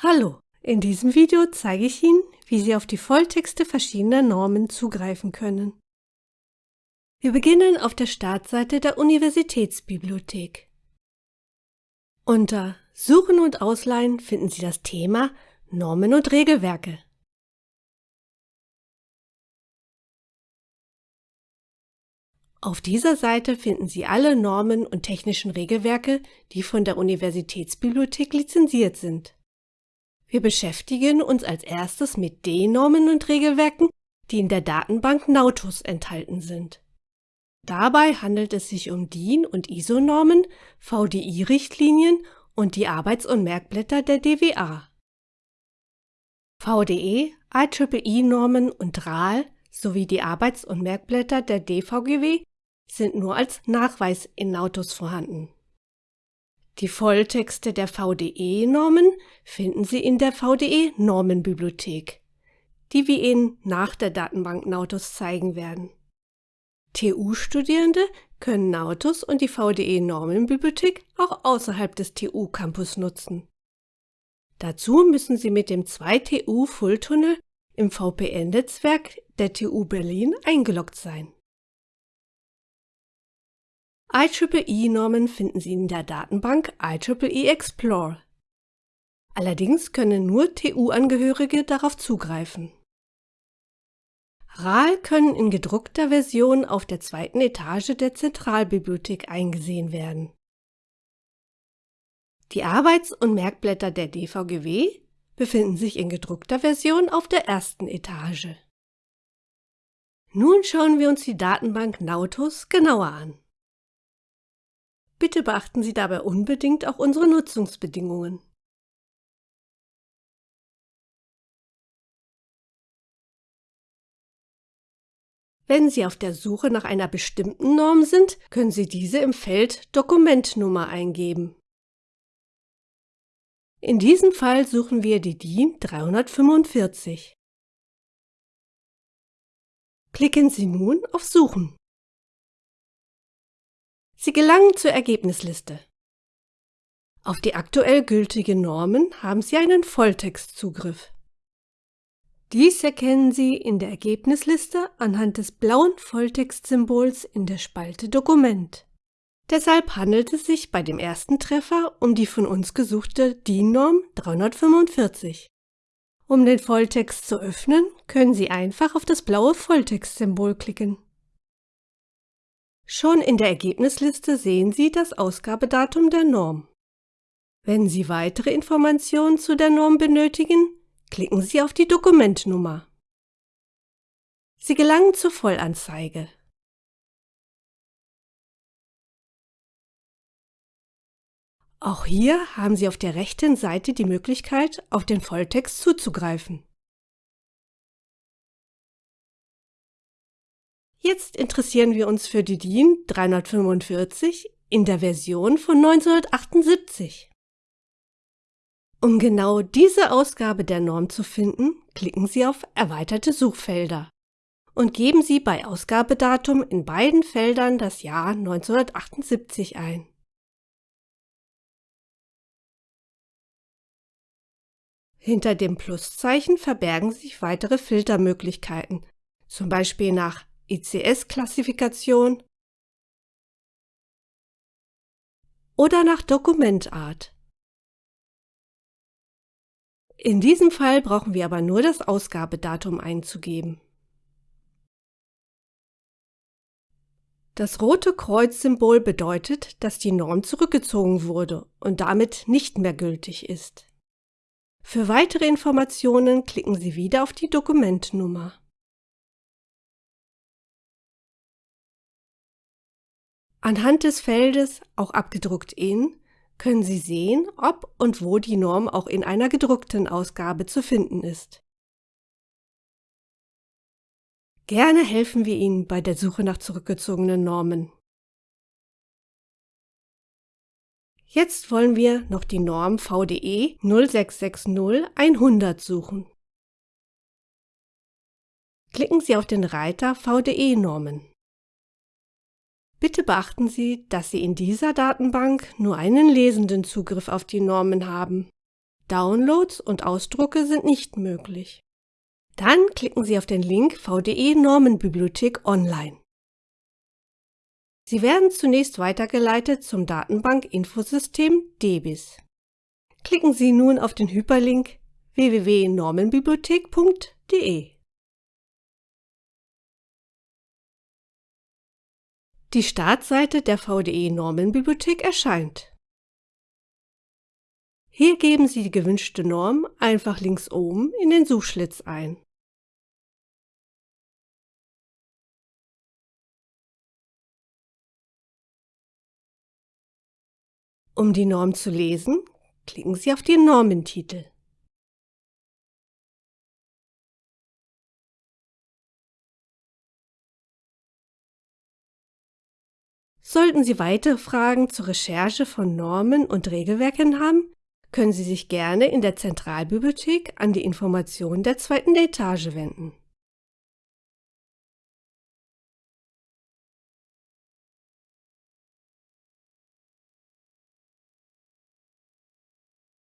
Hallo, in diesem Video zeige ich Ihnen, wie Sie auf die Volltexte verschiedener Normen zugreifen können. Wir beginnen auf der Startseite der Universitätsbibliothek. Unter Suchen und Ausleihen finden Sie das Thema Normen und Regelwerke. Auf dieser Seite finden Sie alle Normen und technischen Regelwerke, die von der Universitätsbibliothek lizenziert sind. Wir beschäftigen uns als erstes mit den Normen und Regelwerken, die in der Datenbank Nautus enthalten sind. Dabei handelt es sich um DIN- und ISO-Normen, VDI-Richtlinien und die Arbeits- und Merkblätter der DWA. VDE, IEEE-Normen und RAL sowie die Arbeits- und Merkblätter der DVGW sind nur als Nachweis in Nautus vorhanden. Die Volltexte der VDE-Normen finden Sie in der VDE-Normenbibliothek, die wir Ihnen nach der Datenbank Nautus zeigen werden. TU-Studierende können Nautus und die VDE-Normenbibliothek auch außerhalb des TU-Campus nutzen. Dazu müssen Sie mit dem 2TU Fulltunnel im VPN-Netzwerk der TU Berlin eingeloggt sein. IEEE-Normen finden Sie in der Datenbank IEEE Explore. Allerdings können nur TU-Angehörige darauf zugreifen. RAL können in gedruckter Version auf der zweiten Etage der Zentralbibliothek eingesehen werden. Die Arbeits- und Merkblätter der DVGW befinden sich in gedruckter Version auf der ersten Etage. Nun schauen wir uns die Datenbank Nautus genauer an. Bitte beachten Sie dabei unbedingt auch unsere Nutzungsbedingungen. Wenn Sie auf der Suche nach einer bestimmten Norm sind, können Sie diese im Feld Dokumentnummer eingeben. In diesem Fall suchen wir die DIN 345. Klicken Sie nun auf Suchen. Sie gelangen zur Ergebnisliste. Auf die aktuell gültigen Normen haben Sie einen Volltextzugriff. Dies erkennen Sie in der Ergebnisliste anhand des blauen Volltextsymbols in der Spalte Dokument. Deshalb handelt es sich bei dem ersten Treffer um die von uns gesuchte DIN-Norm 345. Um den Volltext zu öffnen, können Sie einfach auf das blaue Volltextsymbol klicken. Schon in der Ergebnisliste sehen Sie das Ausgabedatum der Norm. Wenn Sie weitere Informationen zu der Norm benötigen, klicken Sie auf die Dokumentnummer. Sie gelangen zur Vollanzeige. Auch hier haben Sie auf der rechten Seite die Möglichkeit, auf den Volltext zuzugreifen. Jetzt interessieren wir uns für die DIN 345 in der Version von 1978. Um genau diese Ausgabe der Norm zu finden, klicken Sie auf Erweiterte Suchfelder und geben Sie bei Ausgabedatum in beiden Feldern das Jahr 1978 ein. Hinter dem Pluszeichen verbergen sich weitere Filtermöglichkeiten, zum Beispiel nach ICS-Klassifikation oder nach Dokumentart. In diesem Fall brauchen wir aber nur das Ausgabedatum einzugeben. Das rote Kreuzsymbol bedeutet, dass die Norm zurückgezogen wurde und damit nicht mehr gültig ist. Für weitere Informationen klicken Sie wieder auf die Dokumentnummer. Anhand des Feldes, auch abgedruckt in, können Sie sehen, ob und wo die Norm auch in einer gedruckten Ausgabe zu finden ist. Gerne helfen wir Ihnen bei der Suche nach zurückgezogenen Normen. Jetzt wollen wir noch die Norm VDE 0660 100 suchen. Klicken Sie auf den Reiter VDE-Normen. Bitte beachten Sie, dass Sie in dieser Datenbank nur einen lesenden Zugriff auf die Normen haben. Downloads und Ausdrucke sind nicht möglich. Dann klicken Sie auf den Link VDE Normenbibliothek online. Sie werden zunächst weitergeleitet zum Datenbank-Infosystem DEBIS. Klicken Sie nun auf den Hyperlink www.normenbibliothek.de. Die Startseite der VDE Normenbibliothek erscheint. Hier geben Sie die gewünschte Norm einfach links oben in den Suchschlitz ein. Um die Norm zu lesen, klicken Sie auf den Normentitel. Sollten Sie weitere Fragen zur Recherche von Normen und Regelwerken haben, können Sie sich gerne in der Zentralbibliothek an die Informationen der zweiten Etage wenden